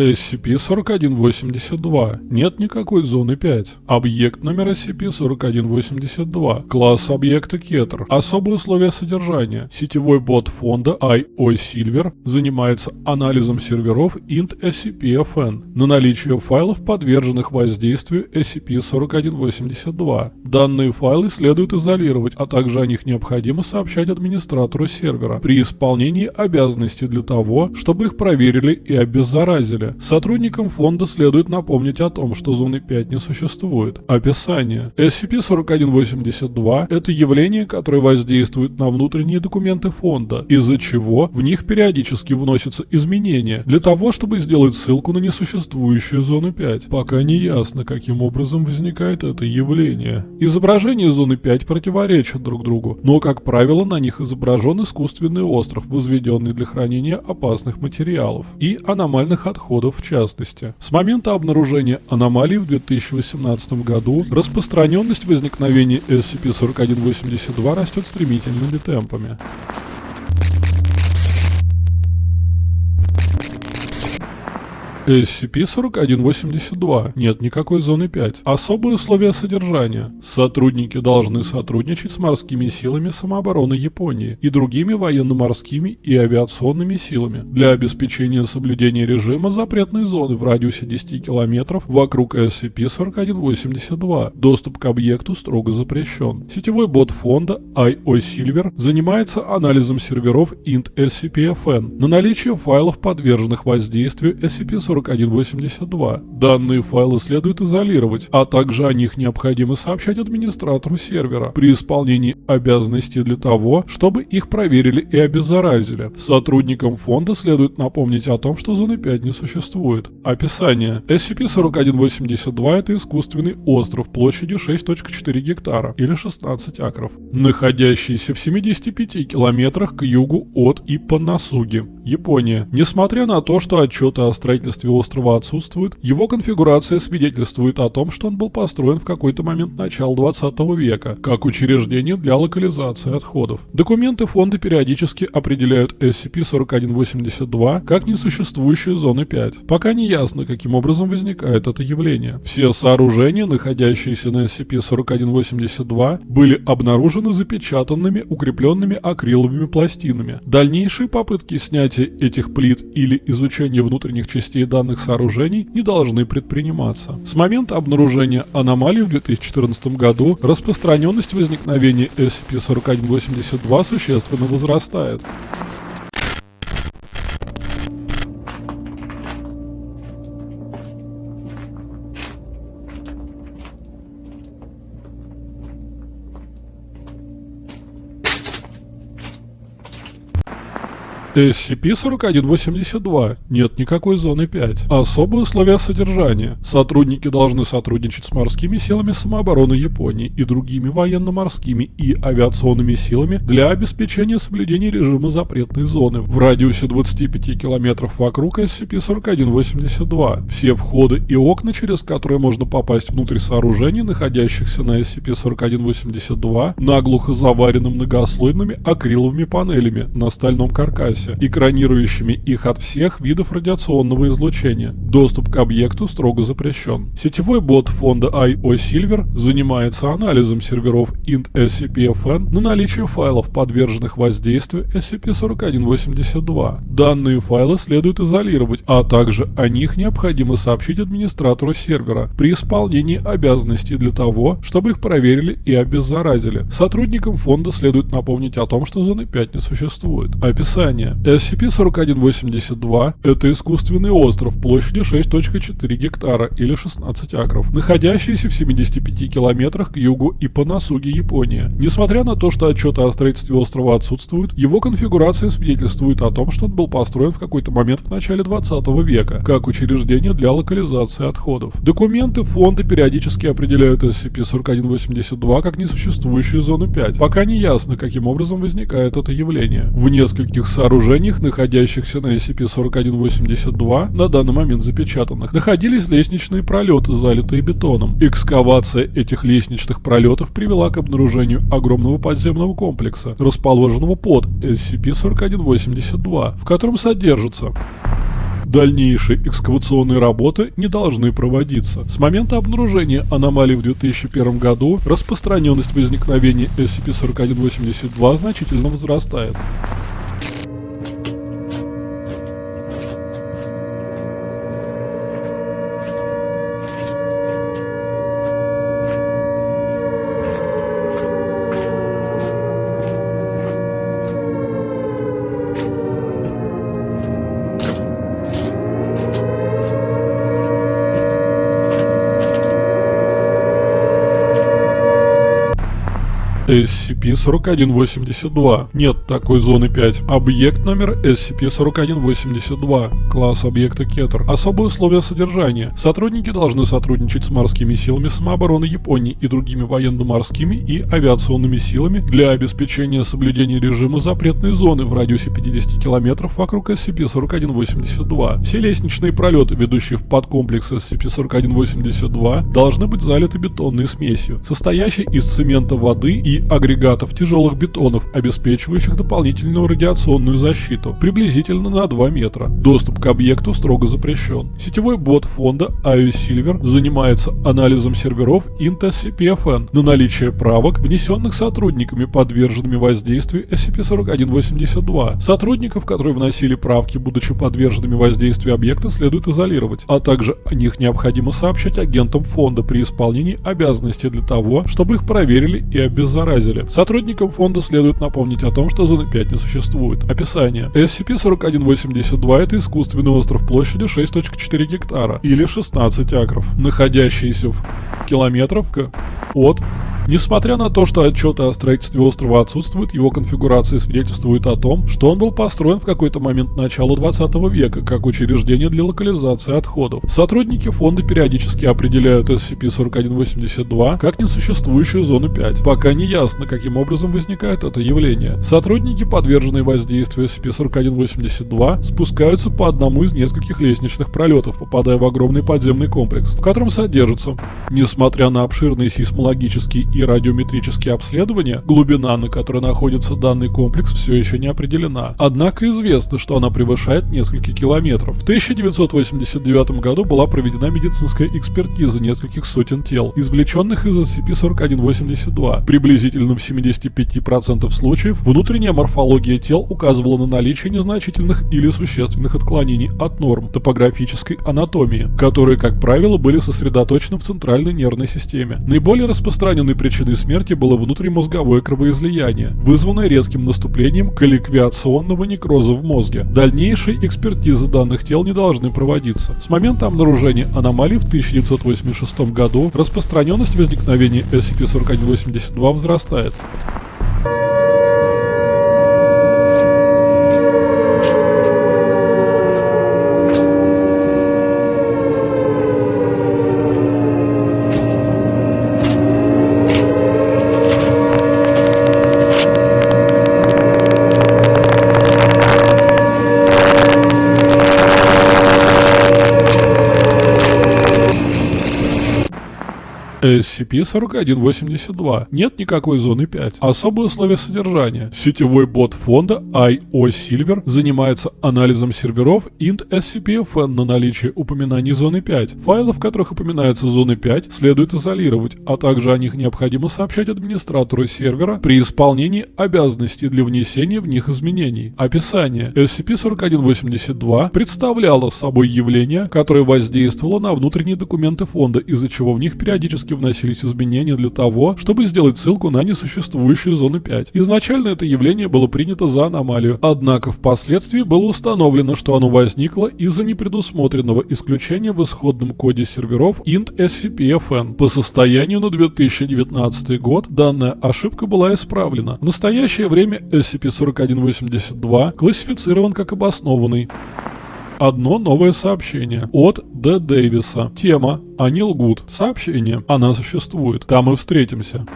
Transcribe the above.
SCP-4182. Нет никакой зоны 5. Объект номер SCP-4182. Класс объекта Кетер. Особые условия содержания. Сетевой бот фонда IO Silver занимается анализом серверов int SCP-FN на наличие файлов, подверженных воздействию SCP-4182. Данные файлы следует изолировать, а также о них необходимо сообщать администратору сервера при исполнении обязанностей для того, чтобы их проверили и обеззаразили. Сотрудникам фонда следует напомнить о том, что зоны 5 не существует. Описание. SCP-4182 – это явление, которое воздействует на внутренние документы фонда, из-за чего в них периодически вносятся изменения, для того, чтобы сделать ссылку на несуществующую зону 5. Пока не ясно, каким образом возникает это явление. Изображения зоны 5 противоречат друг другу, но, как правило, на них изображен искусственный остров, возведенный для хранения опасных материалов, и аномальных отходов в частности. С момента обнаружения аномалий в 2018 году распространенность возникновения SCP-4182 растет стремительными темпами. SCP-4182. Нет никакой зоны 5. Особые условия содержания. Сотрудники должны сотрудничать с морскими силами самообороны Японии и другими военно-морскими и авиационными силами для обеспечения соблюдения режима запретной зоны в радиусе 10 км вокруг SCP-4182. Доступ к объекту строго запрещен. Сетевой бот фонда IO Silver занимается анализом серверов int SCP-FN на наличие файлов, подверженных воздействию SCP-4182 4182. Данные файлы следует изолировать, а также о них необходимо сообщать администратору сервера при исполнении обязанностей для того, чтобы их проверили и обеззаразили. Сотрудникам фонда следует напомнить о том, что зоны 5 не существует. Описание. SCP-4182 это искусственный остров площадью 6.4 гектара или 16 акров, находящийся в 75 километрах к югу от Иппанасуги, Япония. Несмотря на то, что отчеты о строительстве острова отсутствуют, его конфигурация свидетельствует о том, что он был построен в какой-то момент начала 20 века, как учреждение для локализации отходов. Документы фонда периодически определяют SCP-4182 как несуществующие зоны 5. Пока не ясно, каким образом возникает это явление. Все сооружения, находящиеся на SCP-4182, были обнаружены запечатанными, укрепленными акриловыми пластинами. Дальнейшие попытки снятия этих плит или изучения внутренних частей данных сооружений не должны предприниматься. С момента обнаружения аномалий в 2014 году распространенность возникновения SCP-4182 существенно возрастает. SCP-4182. Нет никакой зоны 5. Особые условия содержания. Сотрудники должны сотрудничать с морскими силами самообороны Японии и другими военно-морскими и авиационными силами для обеспечения соблюдения режима запретной зоны в радиусе 25 км вокруг SCP-4182. Все входы и окна, через которые можно попасть внутрь сооружений, находящихся на SCP-4182, наглухо заварены многослойными акриловыми панелями на стальном каркасе процессе, экранирующими их от всех видов радиационного излучения. Доступ к объекту строго запрещен. Сетевой бот фонда IO Silver занимается анализом серверов int SCP-FN на наличие файлов, подверженных воздействию SCP-4182. Данные файлы следует изолировать, а также о них необходимо сообщить администратору сервера при исполнении обязанностей для того, чтобы их проверили и обеззаразили. Сотрудникам фонда следует напомнить о том, что зоны 5 не существует. Описание. SCP-4182 – это искусственный остров площадью 6.4 гектара или 16 акров, находящийся в 75 километрах к югу и по Ипанасуги, Япония. Несмотря на то, что отчеты о строительстве острова отсутствуют, его конфигурация свидетельствует о том, что он был построен в какой-то момент в начале 20 века, как учреждение для локализации отходов. Документы фонда периодически определяют SCP-4182 как несуществующую зону 5. Пока не ясно, каким образом возникает это явление. В нескольких сооружениях сооружениях, находящихся на SCP-4182, на данный момент запечатанных, находились лестничные пролеты, залитые бетоном. Экскавация этих лестничных пролетов привела к обнаружению огромного подземного комплекса, расположенного под SCP-4182, в котором содержится Дальнейшие экскавационные работы не должны проводиться. С момента обнаружения аномалий в 2001 году распространенность возникновения SCP-4182 значительно возрастает. Peace. SCP-4182. Нет такой зоны 5. Объект номер SCP-4182. Класс объекта Кетер. Особые условия содержания. Сотрудники должны сотрудничать с морскими силами самообороны Японии и другими военно-морскими и авиационными силами для обеспечения соблюдения режима запретной зоны в радиусе 50 км вокруг SCP-4182. Все лестничные пролеты, ведущие в подкомплекс SCP-4182, должны быть залиты бетонной смесью, состоящей из цемента, воды и агрегатов тяжелых бетонов, обеспечивающих дополнительную радиационную защиту, приблизительно на 2 метра. Доступ к объекту строго запрещен. Сетевой бот фонда IO Silver занимается анализом серверов INT-SCP-FN на наличие правок, внесенных сотрудниками, подверженными воздействию SCP-4182. Сотрудников, которые вносили правки, будучи подверженными воздействию объекта, следует изолировать, а также о них необходимо сообщать агентам фонда при исполнении обязанностей для того, чтобы их проверили и обеззаразили. Сотрудникам фонда следует напомнить о том, что зоны 5 не существует. Описание. SCP-4182 это искусственный остров площадью 6.4 гектара или 16 акров, находящийся в километров от Несмотря на то, что отчеты о строительстве острова отсутствуют, его конфигурация свидетельствует о том, что он был построен в какой-то момент начала 20 века как учреждение для локализации отходов. Сотрудники фонда периодически определяют SCP-4182 как несуществующую зону 5. Пока не ясно, каким образом возникает это явление. Сотрудники, подверженные воздействию SCP-4182, спускаются по одному из нескольких лестничных пролетов, попадая в огромный подземный комплекс, в котором содержатся, несмотря на обширные сейсмологические и радиометрические обследования, глубина, на которой находится данный комплекс, все еще не определена. Однако известно, что она превышает несколько километров. В 1989 году была проведена медицинская экспертиза нескольких сотен тел, извлеченных из SCP-4182. Приблизительно в 75% случаев внутренняя морфология тел указывала на наличие незначительных или существенных отклонений от норм топографической анатомии, которые, как правило, были сосредоточены в центральной нервной системе. Наиболее распространенный причиной смерти было внутримозговое кровоизлияние, вызванное резким наступлением колликвиационного некроза в мозге. Дальнейшие экспертизы данных тел не должны проводиться. С момента обнаружения аномалий в 1986 году распространенность возникновения SCP-4182 возрастает. SCP-4182. Нет никакой зоны 5. Особые условия содержания. Сетевой бот фонда IO Silver занимается анализом серверов int SCP-FN на наличие упоминаний зоны 5. Файлы, в которых упоминаются зоны 5, следует изолировать, а также о них необходимо сообщать администратору сервера при исполнении обязанностей для внесения в них изменений. Описание. SCP-4182 представляло собой явление, которое воздействовало на внутренние документы фонда, из-за чего в них периодически вносились изменения для того, чтобы сделать ссылку на несуществующую зону 5. Изначально это явление было принято за аномалию, однако впоследствии было установлено, что оно возникло из-за непредусмотренного исключения в исходном коде серверов int SCP-FN. По состоянию на 2019 год данная ошибка была исправлена. В настоящее время SCP-4182 классифицирован как обоснованный. Одно новое сообщение от Д. Дэвиса. Тема «Они лгут». Сообщение «Она существует». Там мы встретимся.